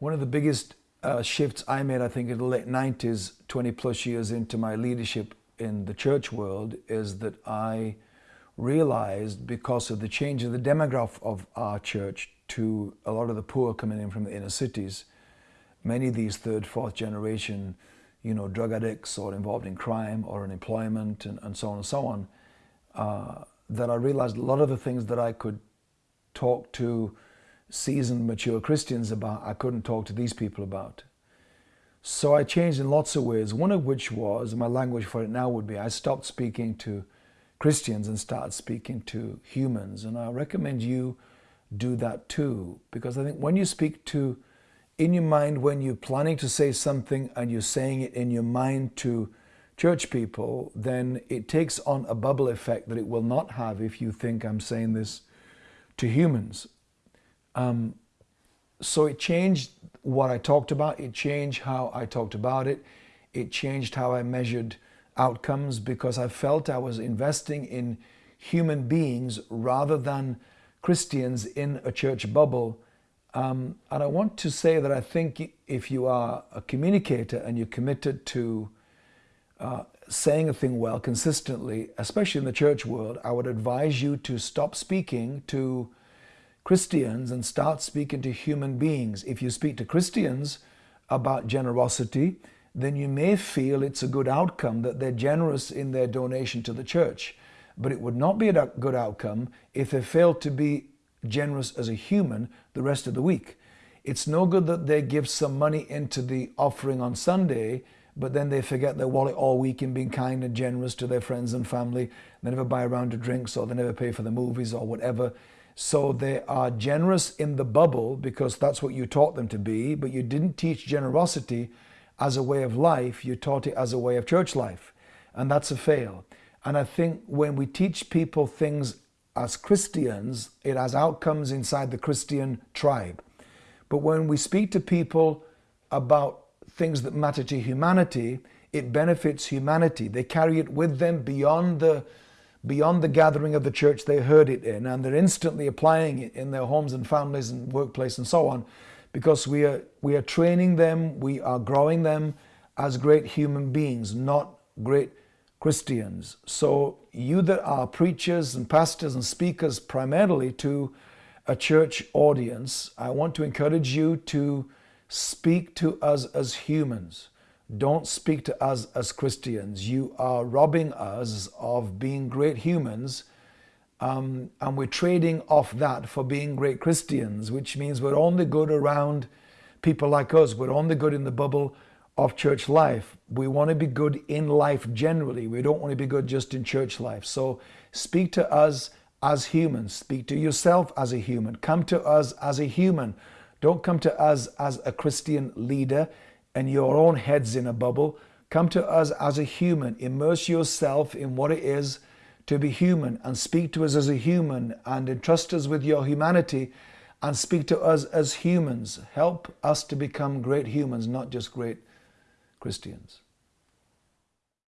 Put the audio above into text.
One of the biggest uh, shifts I made, I think, in the late 90s, 20 plus years into my leadership in the church world, is that I realized because of the change of the demographic of our church to a lot of the poor coming in from the inner cities, many of these third, fourth generation, you know, drug addicts or involved in crime or unemployment and, and so on and so on, uh, that I realized a lot of the things that I could talk to seasoned, mature Christians about, I couldn't talk to these people about. So I changed in lots of ways, one of which was, my language for it now would be, I stopped speaking to Christians and started speaking to humans. And I recommend you do that too, because I think when you speak to, in your mind, when you're planning to say something and you're saying it in your mind to church people, then it takes on a bubble effect that it will not have if you think I'm saying this to humans. Um, so it changed what I talked about. It changed how I talked about it. It changed how I measured outcomes because I felt I was investing in human beings rather than Christians in a church bubble. Um, and I want to say that I think if you are a communicator and you're committed to uh, saying a thing well consistently, especially in the church world, I would advise you to stop speaking to Christians and start speaking to human beings. If you speak to Christians about generosity, then you may feel it's a good outcome that they're generous in their donation to the church. But it would not be a good outcome if they fail to be generous as a human the rest of the week. It's no good that they give some money into the offering on Sunday, but then they forget their wallet all week in being kind and generous to their friends and family. They never buy a round of drinks or they never pay for the movies or whatever. So they are generous in the bubble because that's what you taught them to be, but you didn't teach generosity as a way of life, you taught it as a way of church life. And that's a fail. And I think when we teach people things as Christians, it has outcomes inside the Christian tribe. But when we speak to people about things that matter to humanity, it benefits humanity. They carry it with them beyond the beyond the gathering of the church they heard it in, and they're instantly applying it in their homes and families and workplace and so on because we are, we are training them, we are growing them as great human beings, not great Christians. So you that are preachers and pastors and speakers primarily to a church audience, I want to encourage you to speak to us as humans. Don't speak to us as Christians. You are robbing us of being great humans um, and we're trading off that for being great Christians, which means we're only good around people like us. We're only good in the bubble of church life. We want to be good in life generally. We don't want to be good just in church life. So speak to us as humans. Speak to yourself as a human. Come to us as a human. Don't come to us as a Christian leader and your own head's in a bubble. Come to us as a human. Immerse yourself in what it is to be human and speak to us as a human and entrust us with your humanity and speak to us as humans. Help us to become great humans, not just great Christians.